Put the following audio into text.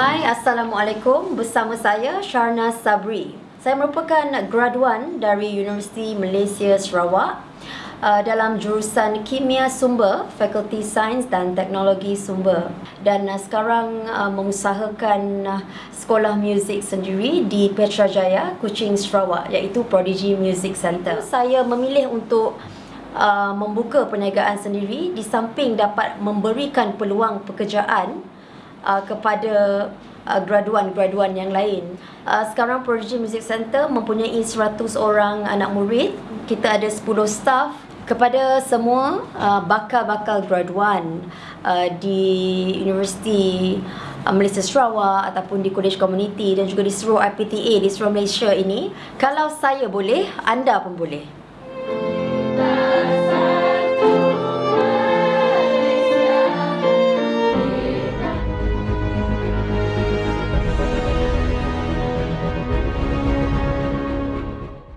Assalamualaikum bersama saya Sharna Sabri. Saya merupakan graduan dari Universiti Malaysia Sarawak uh, dalam jurusan Kimia Sumber, Fakulti Sains dan Teknologi Sumber. Dan uh, sekarang uh, mengusahakan sekolah muzik sendiri di Petrajaya, Kuching, Sarawak iaitu Prodigy Music Center. Saya memilih untuk membuka perniagaan sendiri di samping dapat memberikan peluang pekerjaan uh, kepada uh, graduan-graduan yang lain. Uh, sekarang Prodigy Music Center mempunyai 100 orang anak murid. Kita ada 10 staff kepada semua uh, bakal-bakal graduan uh, di Universiti uh, Malaysia Sarawak ataupun di College Community dan juga di seluruh IPTA di seluruh Malaysia ini, kalau saya boleh, anda pun boleh.